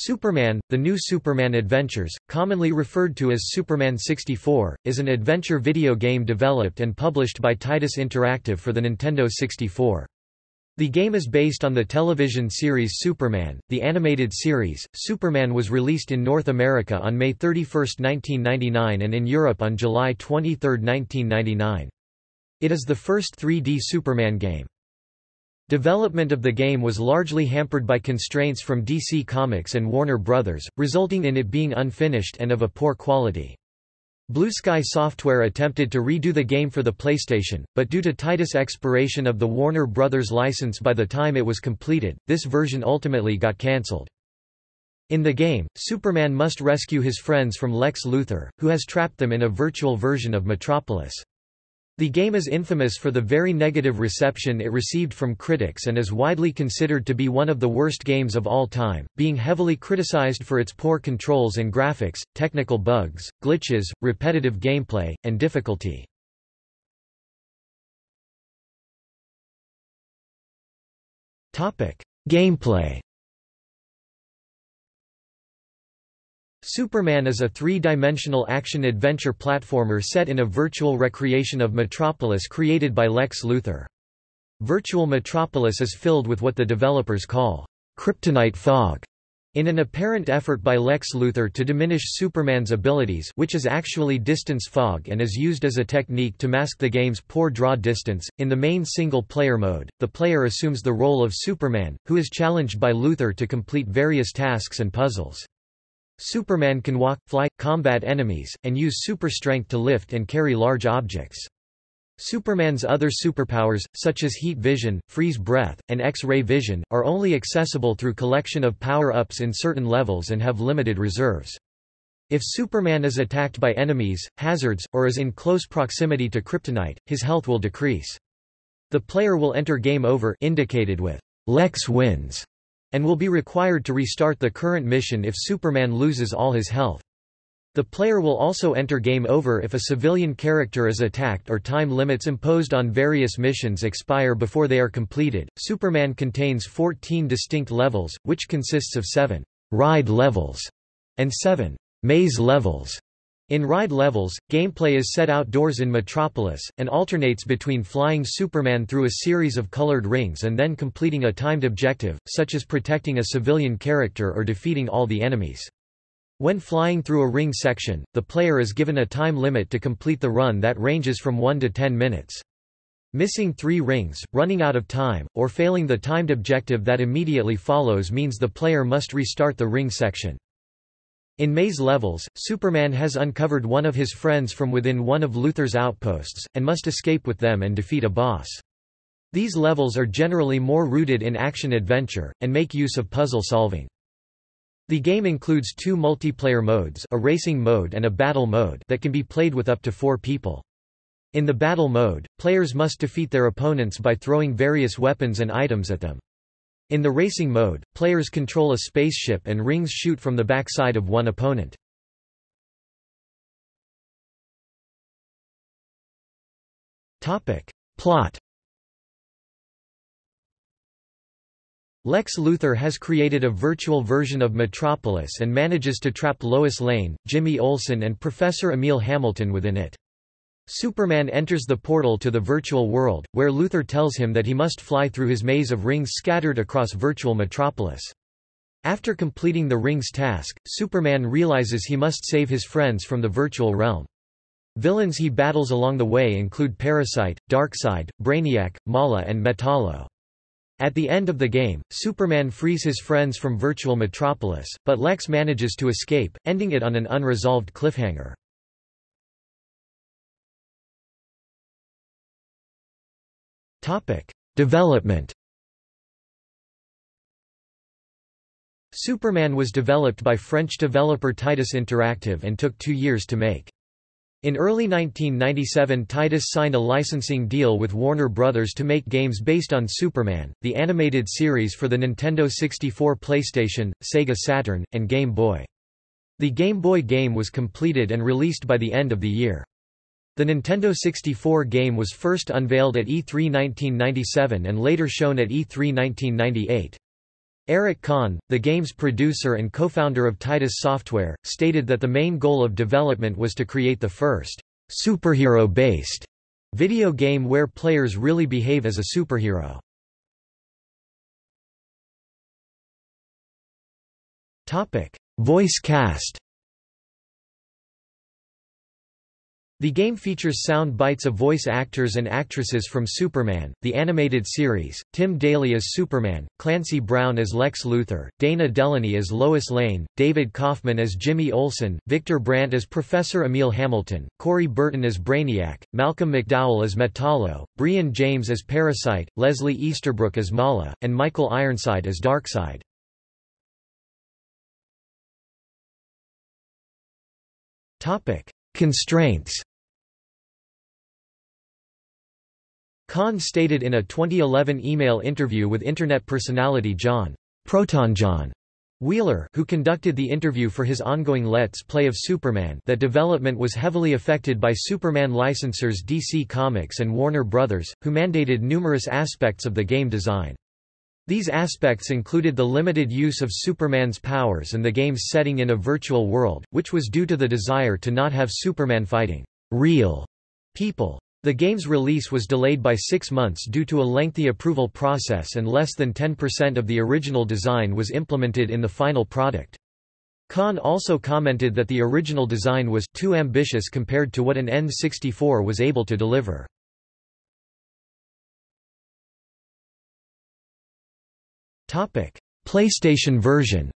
Superman, The New Superman Adventures, commonly referred to as Superman 64, is an adventure video game developed and published by Titus Interactive for the Nintendo 64. The game is based on the television series Superman. The animated series, Superman was released in North America on May 31, 1999 and in Europe on July 23, 1999. It is the first 3D Superman game. Development of the game was largely hampered by constraints from DC Comics and Warner Bros., resulting in it being unfinished and of a poor quality. Blue Sky Software attempted to redo the game for the PlayStation, but due to Titus expiration of the Warner Bros. license by the time it was completed, this version ultimately got cancelled. In the game, Superman must rescue his friends from Lex Luthor, who has trapped them in a virtual version of Metropolis. The game is infamous for the very negative reception it received from critics and is widely considered to be one of the worst games of all time, being heavily criticized for its poor controls and graphics, technical bugs, glitches, repetitive gameplay, and difficulty. Gameplay Superman is a three-dimensional action-adventure platformer set in a virtual recreation of Metropolis created by Lex Luthor. Virtual Metropolis is filled with what the developers call kryptonite fog, in an apparent effort by Lex Luthor to diminish Superman's abilities which is actually distance fog and is used as a technique to mask the game's poor draw distance. In the main single-player mode, the player assumes the role of Superman, who is challenged by Luthor to complete various tasks and puzzles. Superman can walk, fly, combat enemies, and use super strength to lift and carry large objects. Superman's other superpowers, such as heat vision, freeze breath, and X-ray vision, are only accessible through collection of power-ups in certain levels and have limited reserves. If Superman is attacked by enemies, hazards, or is in close proximity to kryptonite, his health will decrease. The player will enter game over indicated with Lex wins and will be required to restart the current mission if Superman loses all his health. The player will also enter game over if a civilian character is attacked or time limits imposed on various missions expire before they are completed. Superman contains 14 distinct levels, which consists of 7 ride levels and 7 maze levels. In ride levels, gameplay is set outdoors in Metropolis, and alternates between flying Superman through a series of colored rings and then completing a timed objective, such as protecting a civilian character or defeating all the enemies. When flying through a ring section, the player is given a time limit to complete the run that ranges from 1 to 10 minutes. Missing three rings, running out of time, or failing the timed objective that immediately follows means the player must restart the ring section. In Maze levels, Superman has uncovered one of his friends from within one of Luthor's outposts, and must escape with them and defeat a boss. These levels are generally more rooted in action-adventure, and make use of puzzle solving. The game includes two multiplayer modes a racing mode and a battle mode that can be played with up to four people. In the battle mode, players must defeat their opponents by throwing various weapons and items at them. In the racing mode, players control a spaceship and rings shoot from the backside of one opponent. Plot Lex Luthor has created a virtual version of Metropolis and manages to trap Lois Lane, Jimmy Olsen and Professor Emil Hamilton within it. Superman enters the portal to the virtual world, where Luthor tells him that he must fly through his maze of rings scattered across virtual metropolis. After completing the rings task, Superman realizes he must save his friends from the virtual realm. Villains he battles along the way include Parasite, Darkseid, Brainiac, Mala and Metallo. At the end of the game, Superman frees his friends from virtual metropolis, but Lex manages to escape, ending it on an unresolved cliffhanger. Development Superman was developed by French developer Titus Interactive and took two years to make. In early 1997 Titus signed a licensing deal with Warner Brothers to make games based on Superman, the animated series for the Nintendo 64 PlayStation, Sega Saturn, and Game Boy. The Game Boy game was completed and released by the end of the year. The Nintendo 64 game was first unveiled at E3 1997 and later shown at E3 1998. Eric Caen, the game's producer and co-founder of Titus Software, stated that the main goal of development was to create the first superhero-based video game where players really behave as a superhero. Topic: Voice cast The game features sound bites of voice actors and actresses from Superman, the animated series, Tim Daly as Superman, Clancy Brown as Lex Luthor, Dana Delany as Lois Lane, David Kaufman as Jimmy Olsen, Victor Brandt as Professor Emil Hamilton, Corey Burton as Brainiac, Malcolm McDowell as Metallo, Brion James as Parasite, Leslie Easterbrook as Mala, and Michael Ironside as Darkseid. Constraints Caen stated in a 2011 email interview with Internet personality John ProtonJon Wheeler who conducted the interview for his ongoing Let's Play of Superman that development was heavily affected by Superman licensors DC Comics and Warner Brothers, who mandated numerous aspects of the game design. These aspects included the limited use of Superman's powers and the game's setting in a virtual world, which was due to the desire to not have Superman fighting real people. The game's release was delayed by six months due to a lengthy approval process and less than 10% of the original design was implemented in the final product. Caen also commented that the original design was too ambitious compared to what an N64 was able to deliver. PlayStation version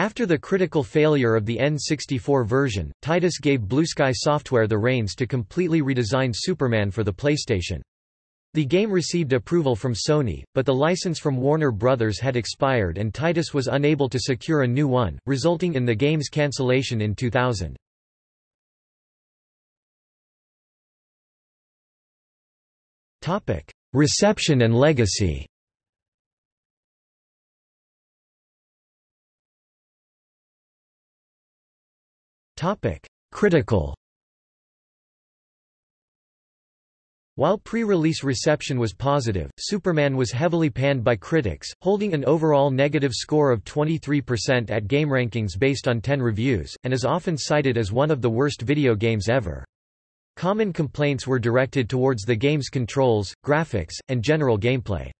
After the critical failure of the N64 version, Titus gave Blue Sky Software the reins to completely redesign Superman for the PlayStation. The game received approval from Sony, but the license from Warner Bros. had expired and Titus was unable to secure a new one, resulting in the game's cancellation in 2000. Reception and legacy Critical While pre-release reception was positive, Superman was heavily panned by critics, holding an overall negative score of 23% at GameRankings based on 10 reviews, and is often cited as one of the worst video games ever. Common complaints were directed towards the game's controls, graphics, and general gameplay.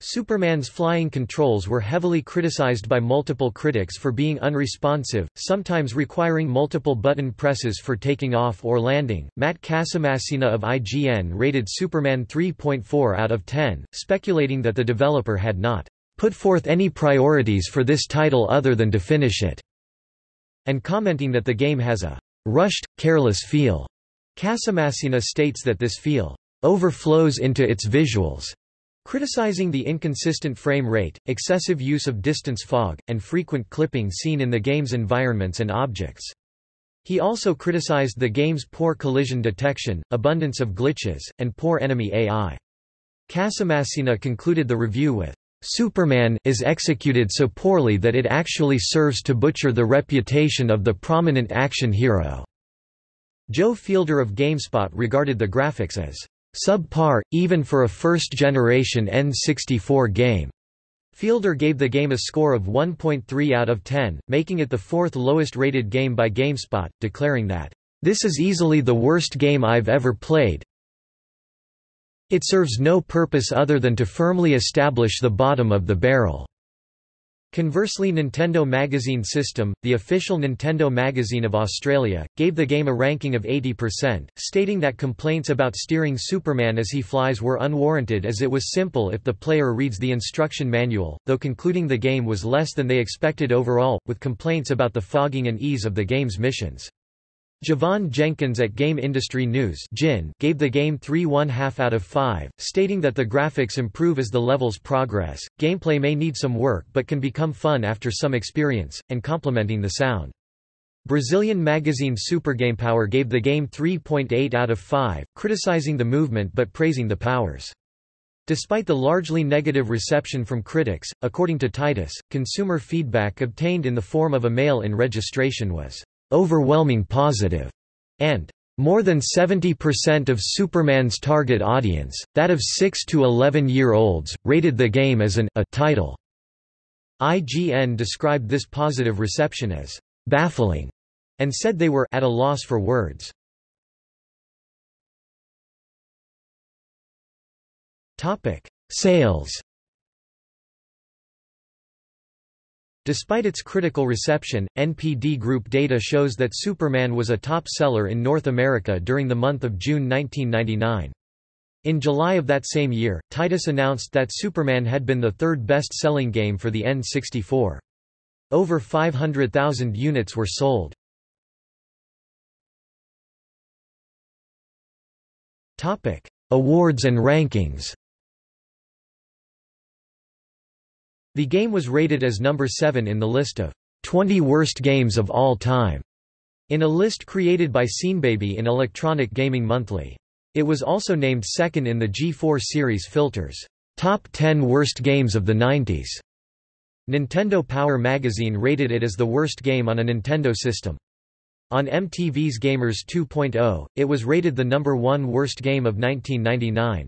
Superman's flying controls were heavily criticized by multiple critics for being unresponsive, sometimes requiring multiple button presses for taking off or landing. Matt Casamassina of IGN rated Superman 3.4 out of 10, speculating that the developer had not put forth any priorities for this title other than to finish it, and commenting that the game has a rushed, careless feel. Casamassina states that this feel overflows into its visuals criticizing the inconsistent frame rate, excessive use of distance fog, and frequent clipping seen in the game's environments and objects. He also criticized the game's poor collision detection, abundance of glitches, and poor enemy AI. Casamassina concluded the review with, Superman is executed so poorly that it actually serves to butcher the reputation of the prominent action hero." Joe Fielder of GameSpot regarded the graphics as Subpar, even for a first-generation N64 game. Fielder gave the game a score of 1.3 out of 10, making it the fourth lowest rated game by GameSpot, declaring that, "...this is easily the worst game I've ever played. It serves no purpose other than to firmly establish the bottom of the barrel." Conversely Nintendo Magazine System, the official Nintendo magazine of Australia, gave the game a ranking of 80%, stating that complaints about steering Superman as he flies were unwarranted as it was simple if the player reads the instruction manual, though concluding the game was less than they expected overall, with complaints about the fogging and ease of the game's missions. Javon Jenkins at Game Industry News gave the game 3 1 half out of 5, stating that the graphics improve as the levels progress, gameplay may need some work but can become fun after some experience, and complementing the sound. Brazilian magazine Supergamepower gave the game 3.8 out of 5, criticizing the movement but praising the powers. Despite the largely negative reception from critics, according to Titus, consumer feedback obtained in the form of a mail-in registration was overwhelming positive, and More than 70% of Superman's target audience, that of 6 to 11-year-olds, rated the game as an a title. IGN described this positive reception as baffling and said they were at a loss for words. Topic: Sales. Despite its critical reception, NPD Group data shows that Superman was a top seller in North America during the month of June 1999. In July of that same year, Titus announced that Superman had been the third best-selling game for the N64. Over 500,000 units were sold. Awards and rankings The game was rated as number 7 in the list of 20 worst games of all time, in a list created by Seanbaby in Electronic Gaming Monthly. It was also named second in the G4 series filters, Top 10 Worst Games of the 90s. Nintendo Power magazine rated it as the worst game on a Nintendo system. On MTV's Gamers 2.0, it was rated the number one worst game of 1999.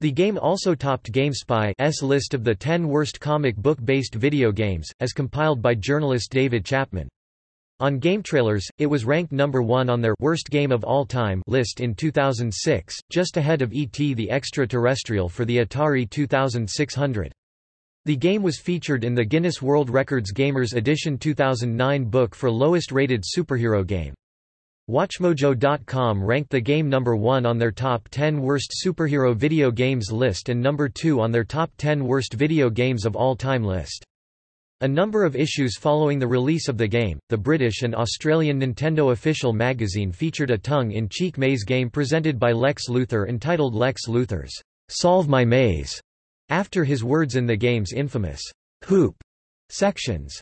The game also topped GameSpy's list of the 10 worst comic book-based video games, as compiled by journalist David Chapman. On GameTrailers, it was ranked number one on their Worst Game of All Time list in 2006, just ahead of E.T. the Extraterrestrial for the Atari 2600. The game was featured in the Guinness World Records Gamers Edition 2009 book for lowest rated superhero game. WatchMojo.com ranked the game number 1 on their top 10 worst superhero video games list and number 2 on their top 10 worst video games of all time list. A number of issues following the release of the game, the British and Australian Nintendo official magazine featured a tongue-in-cheek maze game presented by Lex Luthor entitled Lex Luthor's Solve My Maze, after his words in the game's infamous hoop sections.